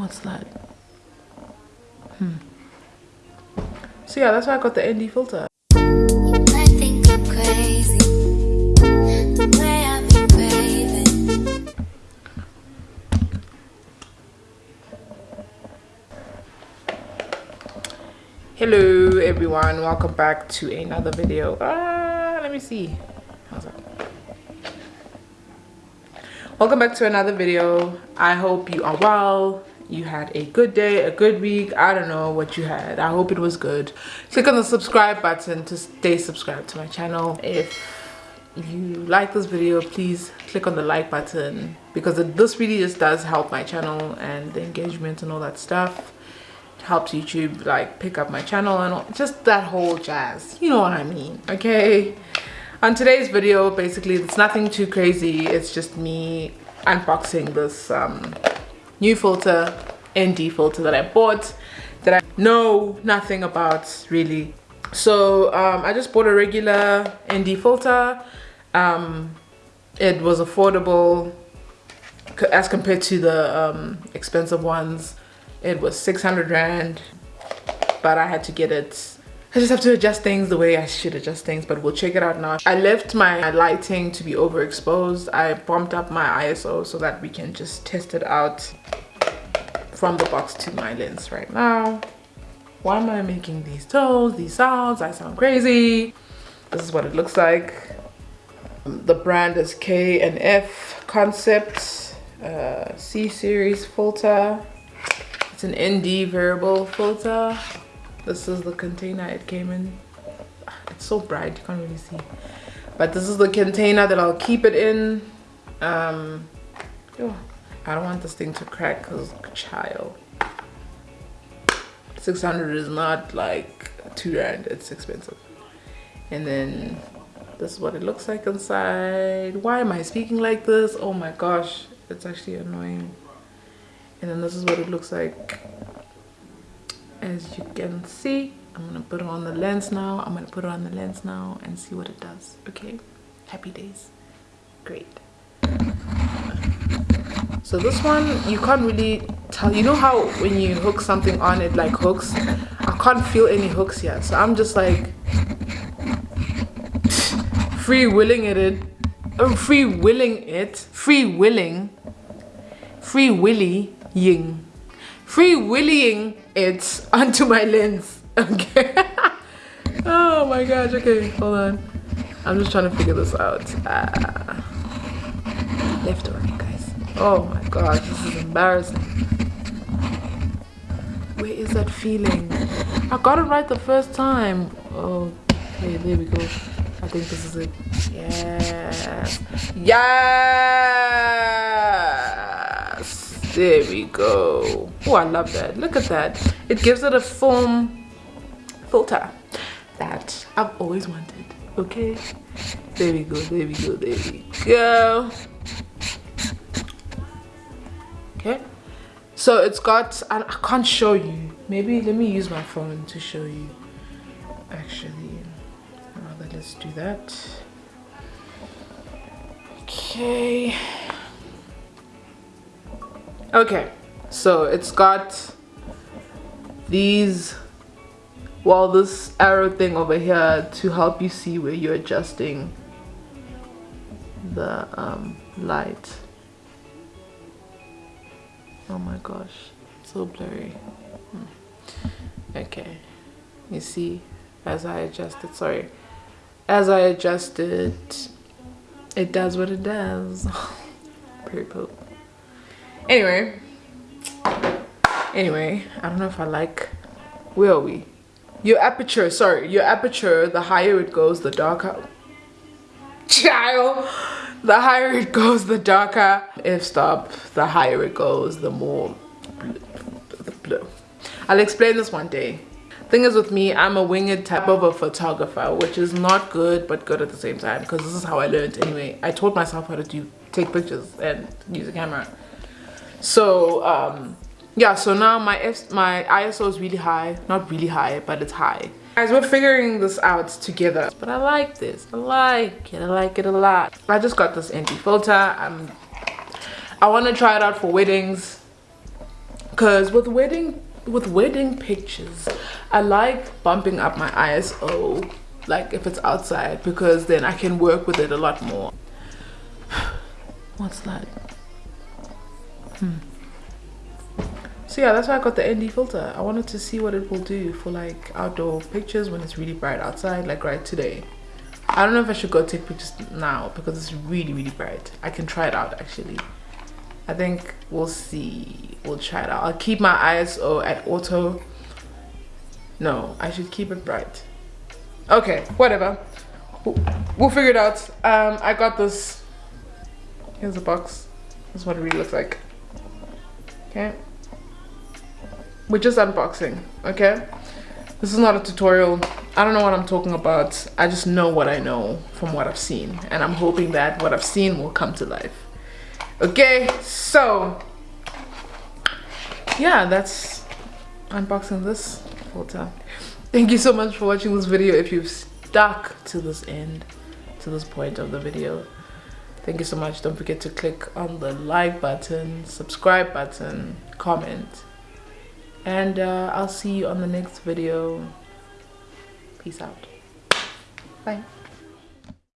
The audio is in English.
What's that? Hmm. So yeah, that's why I got the ND filter. I think I'm crazy. The way I've been craving. Hello everyone, welcome back to another video. Ah, let me see. How's that? Welcome back to another video. I hope you are well. You had a good day, a good week. I don't know what you had. I hope it was good. Click on the subscribe button to stay subscribed to my channel. If you like this video, please click on the like button because it, this really just does help my channel and the engagement and all that stuff helps YouTube like pick up my channel and all, just that whole jazz. You know what I mean, okay? On today's video, basically, it's nothing too crazy. It's just me unboxing this um, new filter, ND filter that I bought that I know nothing about really. So um, I just bought a regular ND filter. Um, it was affordable as compared to the um, expensive ones. It was 600 rand but i had to get it. I just have to adjust things the way i should adjust things but we'll check it out now. I left my lighting to be overexposed. I bumped up my iso so that we can just test it out from the box to my lens right now why am i making these tones these sounds i sound crazy this is what it looks like Um, the brand is k and f Concepts uh, c series filter it's an ND variable filter. This is the container it came in. It's so bright, you can't really see. But this is the container that I'll keep it in. Um, oh, I don't want this thing to crack because child. 600 is not like two rand, it's expensive. And then this is what it looks like inside. Why am I speaking like this? Oh my gosh, it's actually annoying. And then this is what it looks like. As you can see i'm gonna put it on the lens now. I'm gonna put it on the lens now and see what it does. Okay? Happy days. Great so this one you can't really tell you know how when you hook something on it like hooks? I can't feel any hooks yet so i'm just like free willing it I'm free willing it free willing free willy ying free willying it onto my lens okay? Oh my gosh okay hold on. I'm just trying to figure this out. Ah. left or oh my gosh this is embarrassing. Where is that feeling? I got it right the first time. Oh, okay there we go. I think this is it. Yes. Yes. There we go. Oh i love that. Look at that. It gives it a foam filter that i've always wanted. Okay? There we go there we go there we go so it's got I, I can't show you. Maybe let me use my phone to show you actually. Rather let's do that. Okay. Okay so it's got these well this arrow thing over here to help you see where you're adjusting the um, light oh my gosh so blurry. Hmm. okay. You see as I adjust it sorry. As I adjust it it does what it does. Pretty poop. Anyway. Anyway i don't know if i like where are we? Your aperture sorry your aperture the higher it goes the darker child. The higher it goes the darker. F stop the higher it goes the more blue, blue. I'll explain this one day. Thing is with me i'm a winged type of a photographer which is not good but good at the same time because this is how i learned anyway. I taught myself how to do take pictures and use a camera. So um yeah so now my F my iso is really high not really high but it's high guys we're figuring this out together. But i like this. I like it. I like it a lot. I just got this ND filter i'm i want to try it out for weddings. Because with wedding with wedding pictures i like bumping up my iso like if it's outside because then i can work with it a lot more. What's that? Hmm so yeah that's why i got the nd filter i wanted to see what it will do for like outdoor pictures when it's really bright outside like right today i don't know if i should go take pictures now because it's really really bright i can try it out actually I think we'll see. We'll try it out. I'll keep my ISO at auto. No, I should keep it bright. Okay, whatever. We'll figure it out. Um, I got this. Here's the box. This is what it really looks like. Okay. We're just unboxing, okay? This is not a tutorial. I don't know what I'm talking about. I just know what I know from what I've seen. And I'm hoping that what I've seen will come to life okay so yeah that's unboxing this filter thank you so much for watching this video if you've stuck to this end to this point of the video thank you so much don't forget to click on the like button subscribe button comment and uh, i'll see you on the next video. Peace out. Bye